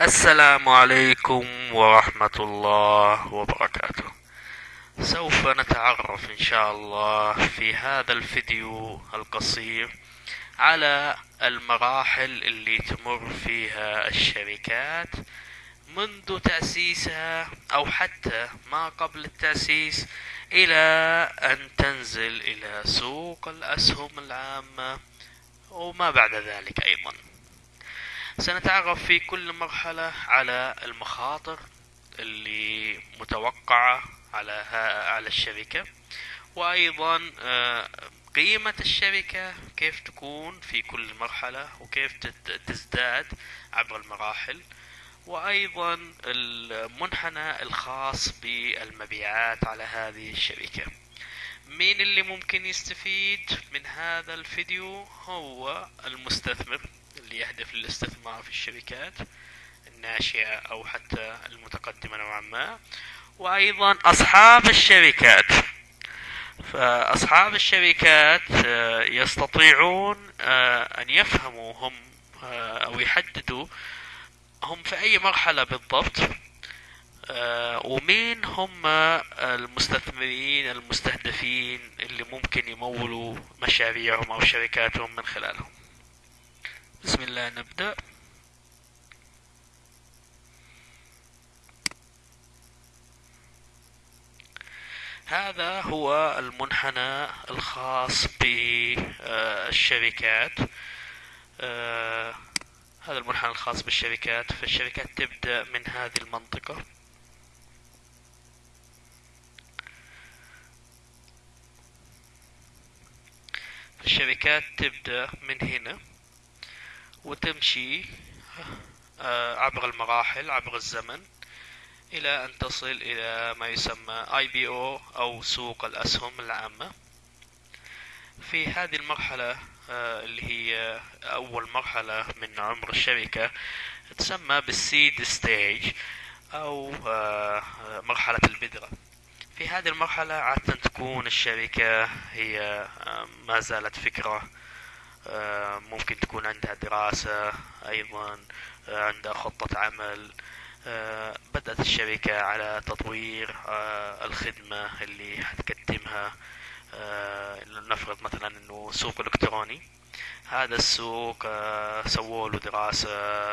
السلام عليكم ورحمة الله وبركاته. سوف نتعرف إن شاء الله في هذا الفيديو القصير على المراحل اللي تمر فيها الشركات منذ تأسيسها أو حتى ما قبل التأسيس إلى أن تنزل إلى سوق الأسهم العامة وما بعد ذلك أيضا. سنتعرف في كل مرحلة على المخاطر اللي متوقعة على على الشركة وأيضا آه، قيمة الشركة كيف تكون في كل مرحلة وكيف تزداد عبر المراحل وأيضا المنحنى الخاص بالمبيعات على هذه الشركة. مين اللي ممكن يستفيد من هذا الفيديو؟ هو المستثمر. اللي يهدف للاستثمار في الشركات الناشئة أو حتى المتقدمة نوعا ما وأيضا أصحاب الشركات. فأصحاب الشركات آه، يستطيعون آه، أن يفهموا هم آه، أو يحددوا هم في أي مرحلة بالضبط ومين هم المستثمرين المستهدفين اللي ممكن يمولوا مشاريعهم أو شركاتهم من خلالهم. بسم الله نبدأ. هذا هو المنحنى الخاص بالشركات آه، هذا المنحنى الخاص بالشركات فالشركات تبدأ من هذه المنطقة. الشركات تبدأ من هنا. وتمشي آه، عبر المراحل عبر الزمن إلى أن تصل إلى ما يسمى IPO أو سوق الأسهم العامة. في هذه المرحلة آه، اللي هي أول مرحلة من عمر الشركة تسمى بالسيد ستيج أو آه، مرحلة البذرة في هذه المرحلة عادة تكون الشركة هي ما زالت فكرة ممكن تكون عندها دراسة أيضا آه، عندها خطة عمل آه، بدأت الشركة على تطوير الخدمة اللي حتقدمها نفرض مثلا إنه سوق إلكتروني. هذا السوق سووا له دراسة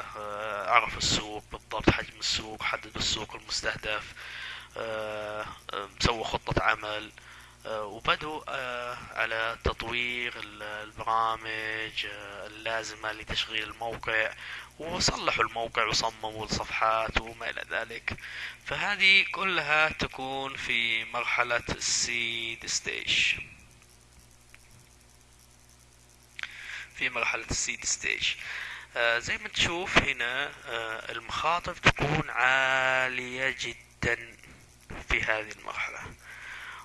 عرفوا السوق بالضبط حجم السوق حددوا السوق المستهدف سووا خطة عمل. آه، وبدوا آه، على تطوير البرامج آه، اللازمة لتشغيل الموقع وصلحوا الموقع وصمموا الصفحات وما إلى ذلك. فهذه كلها تكون في مرحلة ال seed stage في مرحلة ال seed stage زي ما تشوف هنا المخاطر تكون عالية جدا في هذه المرحلة.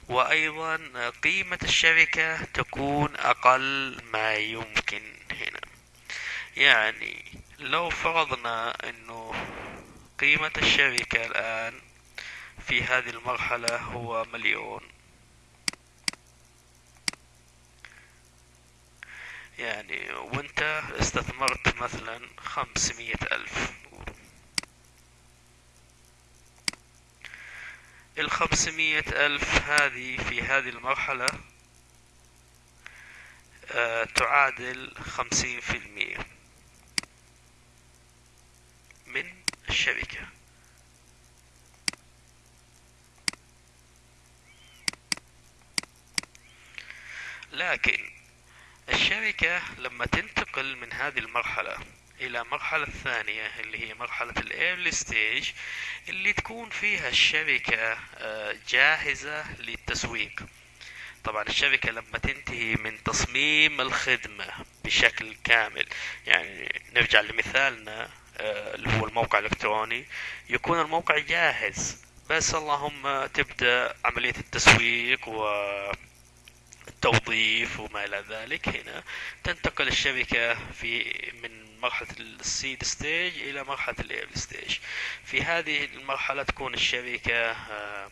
وأيضا قيمة الشركة تكون أقل ما يمكن هنا. يعني لو فرضنا أنه قيمة الشركة الآن في هذه المرحلة هو مليون. يعني وإنت استثمرت مثلا خمسمية ألف. الخمسمية ألف هذه في هذه المرحلة آه تعادل خمسين في المية من الشركة. لكن الشركة لما تنتقل من هذه المرحلة إلى المرحلة الثانية اللي هي مرحلة ال early stage اللي تكون فيها الشركة آه، جاهزة للتسويق. طبعا الشركة لما تنتهي من تصميم الخدمة بشكل كامل يعني نرجع لمثالنا آه، اللي هو الموقع الإلكتروني يكون الموقع جاهز. بس اللهم تبدأ عملية التسويق و التوظيف وما إلى ذلك. هنا تنتقل الشركة في من مرحلة ال seed stage إلى مرحلة ال early stage في هذه المرحلة تكون الشركة آه،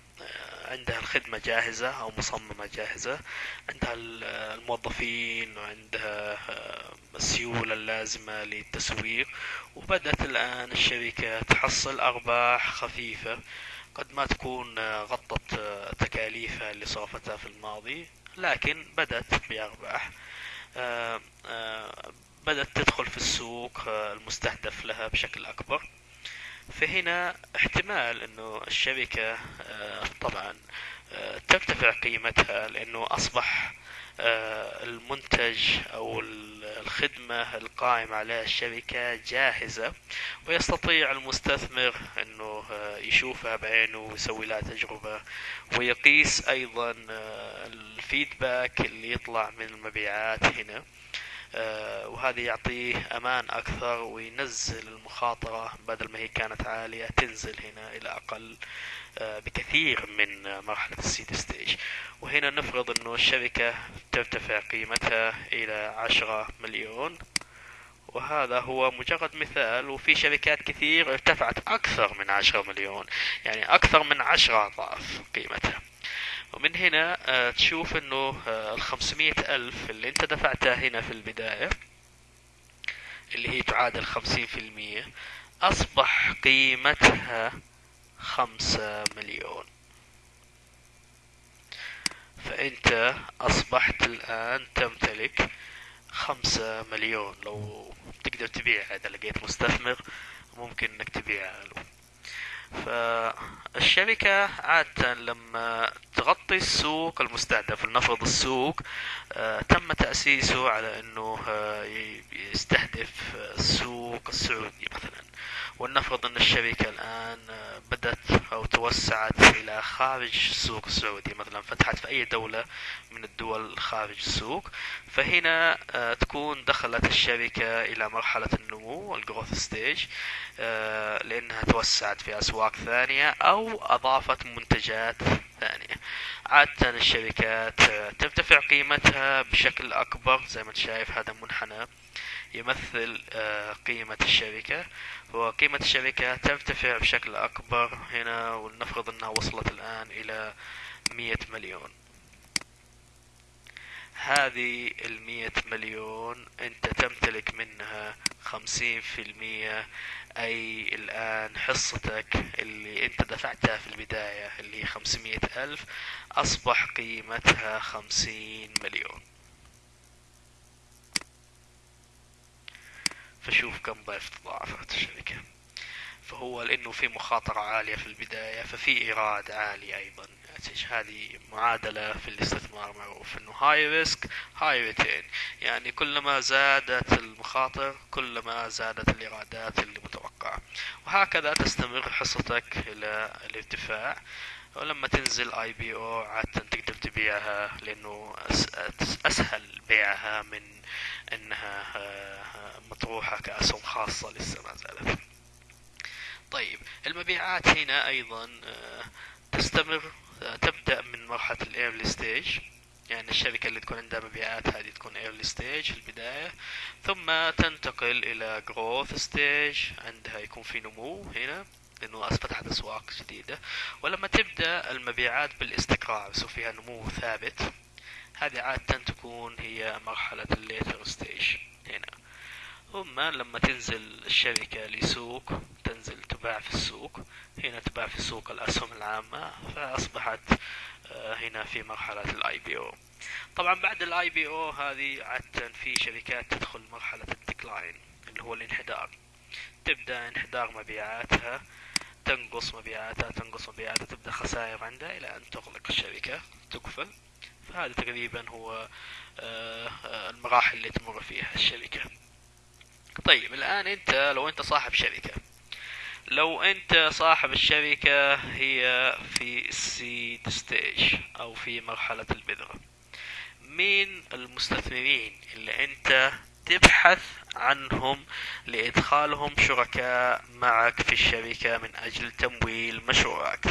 عندها الخدمة جاهزة أو مصممة جاهزة. عندها الموظفين وعندها آه، السيولة اللازمة للتسويق. وبدأت الآن الشركة تحصل أرباح خفيفة قد ما تكون آه، غطت آه، تكاليفها اللي صرفتها في الماضي. لكن بدأت بأرباح. بدأت تدخل في السوق المستهدف لها بشكل أكبر. فهنا احتمال إنه الشركة آه، طبعا آه، ترتفع قيمتها لأنه أصبح آه، المنتج أو الخدمة القائمة عليها الشركة جاهزة ويستطيع المستثمر إنه يشوفها بعينه ويسوي لها تجربة. ويقيس أيضا الفيدباك اللي يطلع من المبيعات هنا. آه، وهذا يعطيه أمان أكثر وينزل المخاطرة بدل ما هي كانت عالية تنزل هنا إلى أقل آه، بكثير من مرحلة السيد ستيج. وهنا نفرض إنه الشركة ترتفع قيمتها إلى عشرة مليون. وهذا هو مجرد مثال وفي شركات كثير ارتفعت أكثر من عشرة مليون يعني أكثر من عشرة أضعاف قيمتها. ومن هنا آه، تشوف إنه آه، الخمسمية ألف اللي أنت دفعتها هنا في البداية اللي هي تعادل خمسين في المية أصبح قيمتها خمسة مليون. فأنت أصبحت الآن تمتلك خمسة مليون. لو تقدر تبيع إذا لقيت مستثمر ممكن إنك تبيعها له. فالشركة عادة لما تغطي السوق المستهدف لنفرض السوق. آه، تم تأسيسه على أنه آه، يستهدف السوق السعودي مثلا. ولنفرض أن الشركة الآن آه، بدأت أو توسعت إلى خارج السوق السعودي مثلا فتحت في أي دولة من الدول خارج السوق. فهنا تكون دخلت الشركة إلى مرحلة النمو الجروث ستيج لأنها توسعت في أسواق ثانية أو أضافت منتجات ثانية عادة الشركات ترتفع قيمتها بشكل أكبر زي ما شايف هذا منحنى يمثل آه، قيمة الشركة. وقيمة الشركة ترتفع بشكل أكبر هنا ولنفرض أنها وصلت الآن إلى مية مليون. هذه المية مليون أنت تمتلك منها خمسين في المية. أي الآن حصتك اللي أنت دفعتها في البداية اللي هي خمسمية ألف أصبح قيمتها خمسين مليون. فشوف كم ضعف تضاعفت الشركة. فهو لأنه في مخاطرة عالية في البداية ففي إيراد عالي أيضا هذه معادلة في الاستثمار معروف انه هاي ريسك هاي ريتين يعني كلما زادت المخاطر كلما زادت الإيرادات اللي متوقعة. وهكذا تستمر حصتك إلى الارتفاع. ولما تنزل IPO عادة تقدر تبيعها لأنه أسهل بيعها من إنها آه، مطروحة كأسهم خاصة لسه ما زالت. طيب المبيعات هنا أيضا آه، تستمر تبدأ من مرحلة ال early stage يعني الشركة اللي تكون عندها مبيعات هذه تكون early stage في البداية. ثم تنتقل إلى growth stage عندها يكون في نمو هنا لأنه فتحت أسواق جديدة. ولما تبدأ المبيعات بالإستقرار يصير فيها نمو ثابت. هذه عادة تكون هي مرحلة ال later stage هنا. ثم لما تنزل الشركة لسوق تنزل تباع في السوق. هنا تباع في سوق الأسهم العامة فأصبحت آه، هنا في مرحلة ال IPO طبعا بعد ال IPO هذه عادة في شركات تدخل مرحلة ال decline اللي هو الانحدار. تبدأ انحدار مبيعاتها تنقص مبيعاتها تنقص مبيعاتها تبدأ خسائر عندها إلى أن تغلق الشركة تقفل فهذا تقريبا هو آه، المراحل اللي تمر فيها الشركة. طيب الآن أنت لو أنت صاحب شركة لو أنت صاحب الشركة هي في السيد ستيج أو في مرحلة البذرة. مين المستثمرين اللي أنت تبحث عنهم لإدخالهم شركاء معك في الشركة من أجل تمويل مشروعك؟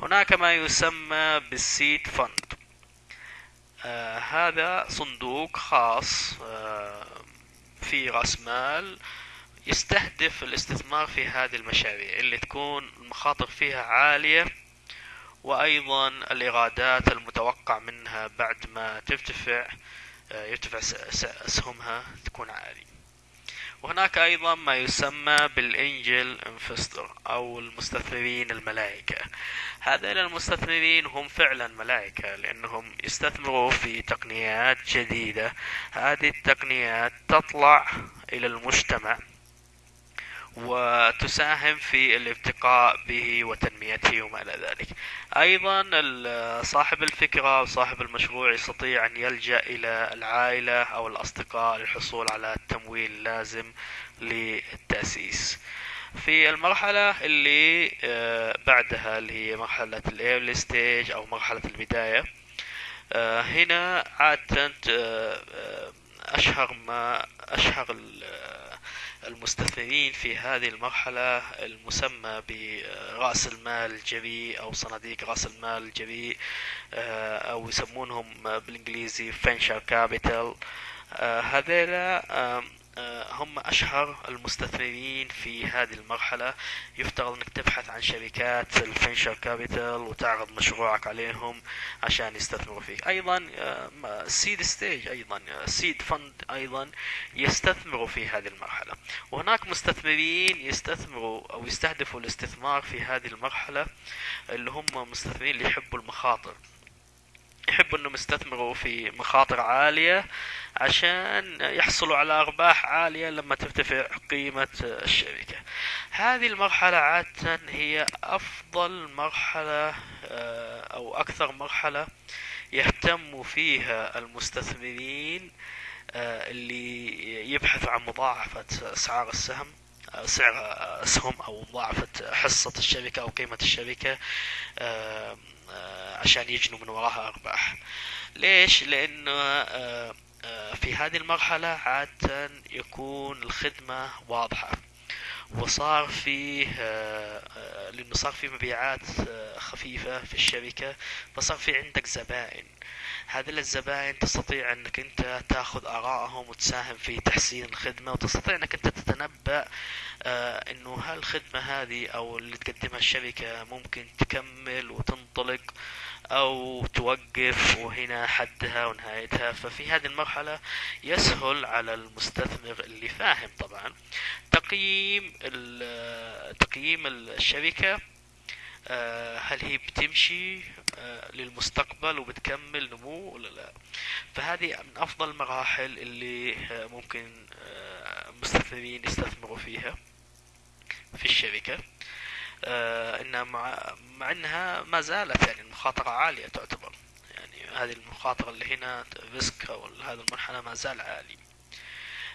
هناك ما يسمى بالسيد فند. آه هذا صندوق خاص آه في رأس مال يستهدف الاستثمار في هذه المشاريع اللي تكون المخاطر فيها عالية وأيضا الإيرادات المتوقع منها بعد ما ترتفع آه، يرتفع أسهمها تكون عالية. وهناك أيضا ما يسمى بالإنجل انفستر أو المستثمرين الملائكة. هذين المستثمرين هم فعلا ملائكة لأنهم يستثمروا في تقنيات جديدة. هذه التقنيات تطلع إلى المجتمع وتساهم في الارتقاء به وتنميته وما إلى ذلك. أيضا صاحب الفكرة وصاحب المشروع يستطيع أن يلجأ إلى العائلة أو الأصدقاء للحصول على التمويل اللازم للتأسيس. في المرحلة اللي آه، بعدها اللي هي مرحلة ال early stage أو مرحلة البداية آه، هنا عادة آه، أشهر ما أشهر المستثمرين في هذه المرحلة المسمى برأس المال الجريء أو صناديق رأس المال الجريء آه، أو يسمونهم بالإنجليزي venture capital. آه، هذيلا هم أشهر المستثمرين في هذه المرحلة. يفترض أنك تبحث عن شركات ال venture capital وتعرض مشروعك عليهم عشان يستثمروا فيك. أيضا سيد ستيج أيضا سيد فند أيضا يستثمروا في هذه المرحلة. وهناك مستثمرين يستثمروا أو يستهدفوا الاستثمار في هذه المرحلة اللي هم مستثمرين اللي يحبوا المخاطر. يحبوا انهم يستثمروا في مخاطر عالية عشان يحصلوا على أرباح عالية لما ترتفع قيمة الشركة. هذه المرحلة عادة هي أفضل مرحلة آه، أو أكثر مرحلة يهتم فيها المستثمرين آه، اللي يبحثوا عن مضاعفة أسعار السهم. سعر اسهم أو مضاعفة حصة الشركة أو قيمة الشركة عشان يجنوا من وراها ارباح. ليش؟ لأنه آه، آه، في هذه المرحلة عادة يكون الخدمة واضحة. وصار فيه آه، لأنه صار في مبيعات خفيفة في الشركة فصار في عندك زبائن. هذه الزبائن تستطيع أنك أنت تأخذ آرائهم وتساهم في تحسين الخدمة وتستطيع أنك أنت تتنبأ إنه هالخدمة هذه أو اللي تقدمها الشركة ممكن تكمل وتنطلق. أو توقف وهنا حدها ونهايتها ففي هذه المرحلة يسهل على المستثمر اللي فاهم طبعا. تقييم تقييم الشركة آه، هل هي بتمشي آه، للمستقبل وبتكمل نمو ولا لا. فهذه من أفضل المراحل اللي آه، ممكن المستثمرين يستثمروا فيها في الشركة. آه إنها مع, مع إنها ما زالت يعني المخاطرة عالية تعتبر. يعني هذه المخاطرة اللي هنا risk أو المنحنى ما زال عالي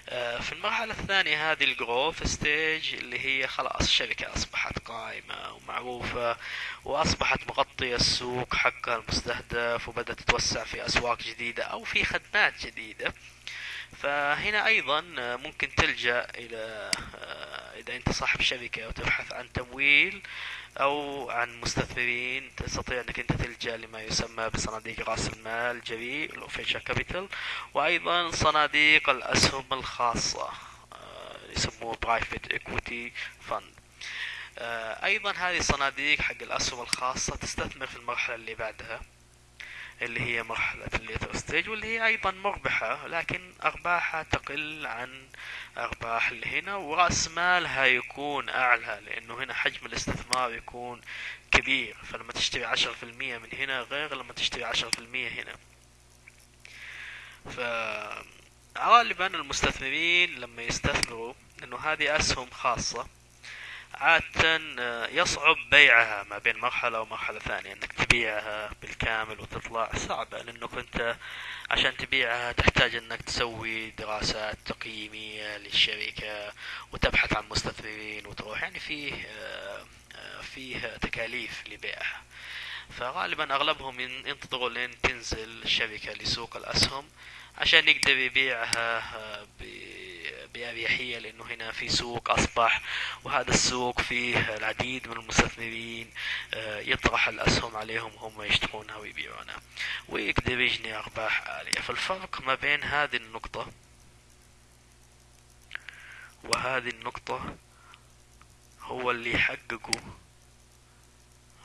آه في المرحلة الثانية هذه ال growth stage اللي هي خلاص الشركة أصبحت قائمة ومعروفة وأصبحت مغطية السوق حقها المستهدف وبدأت تتوسع في أسواق جديدة أو في خدمات جديدة. فهنا أيضا ممكن تلجأ إلى إذا أنت صاحب شركه وتبحث عن تمويل أو عن مستثمرين تستطيع أنك أنت تلجأ لما يسمى بصناديق رأس المال الجريء ال venture capital وأيضا صناديق الأسهم الخاصة آه، يسموه private equity fund أيضا هذه الصناديق حق الأسهم الخاصة تستثمر في المرحلة اللي بعدها. اللي هي مرحلة ال later stage واللي هي أيضا مربحة لكن أرباحها تقل عن أرباح اللي هنا ورأس مالها يكون أعلى لأنه هنا حجم الاستثمار يكون كبير. فلما تشتري عشرة في المية من هنا غير لما تشتري عشرة في المية هنا. ف غالبا المستثمرين لما يستثمروا انه هذه أسهم خاصة عادة آه، يصعب بيعها ما بين مرحلة ومرحلة ثانية إنك تبيعها بالكامل وتطلع صعبة لأنك أنت عشان تبيعها تحتاج إنك تسوي دراسات تقييمية للشركة وتبحث عن مستثمرين وتروح يعني فيه آه، آه، فيه تكاليف لبيعها. فغالبا أغلبهم ينتظروا لين تنزل الشركة لسوق الأسهم عشان يقدر يبيعها بأريحية لأنه هنا في سوق أصبح وهذا السوق فيه العديد من المستثمرين آه، يطرح الأسهم عليهم هم يشترونها ويبيعونها ويقدر يجني أرباح عالية فالفرق ما بين هذه النقطة وهذه النقطة هو اللي يحققه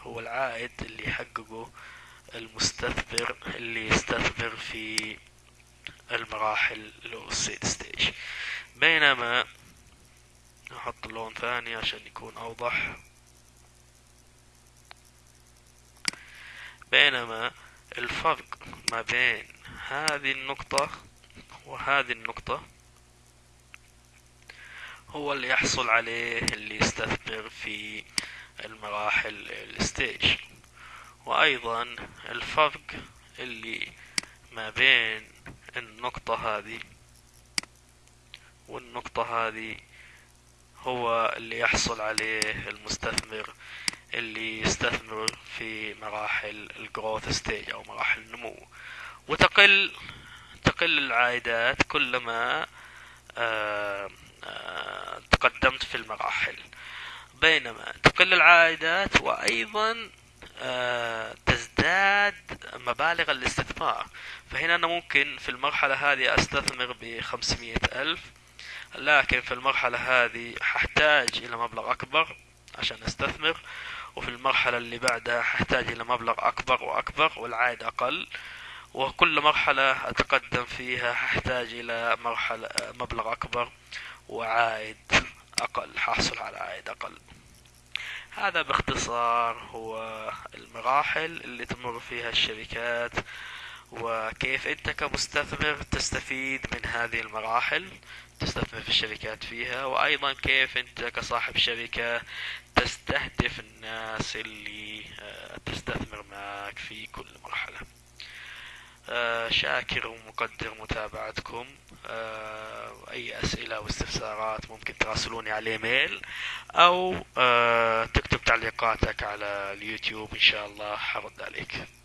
هو العائد اللي يحققه المستثمر اللي يستثمر في المراحل اللي السيد ستيج. بينما نحط لون ثاني عشان يكون أوضح. بينما الفرق ما بين هذه النقطة وهذه النقطة هو اللي يحصل عليه اللي يستثمر في المراحل الستيج. وأيضا الفرق اللي ما بين النقطة هذه والنقطة هذه هو اللي يحصل عليه المستثمر اللي يستثمر في مراحل الجروث ستيج أو مراحل النمو. وتقل تقل العائدات كلما آه، آه، تقدمت في المراحل. بينما تقل العائدات وأيضا آه، تزداد مبالغ الاستثمار. فهنا أنا ممكن في المرحلة هذه أستثمر بخمسمية ألف لكن في المرحلة هذه ححتاج إلى مبلغ أكبر عشان أستثمر وفي المرحلة اللي بعدها ححتاج إلى مبلغ أكبر وأكبر والعائد أقل. وكل مرحلة أتقدم فيها ححتاج إلى مرحلة مبلغ أكبر وعائد أقل ححصل على عائد أقل. هذا باختصار هو المراحل اللي تمر فيها الشركات وكيف انت كمستثمر تستفيد من هذه المراحل تستثمر في الشركات فيها وأيضا كيف انت كصاحب شركة تستهدف الناس اللي آه، تستثمر معك في كل مرحلة. آه، شاكر ومقدر متابعتكم. آه، أي أسئلة أو استفسارات ممكن تراسلوني على الإيميل أو تكتب تعليقاتك على اليوتيوب. إن شاء الله حرد عليك.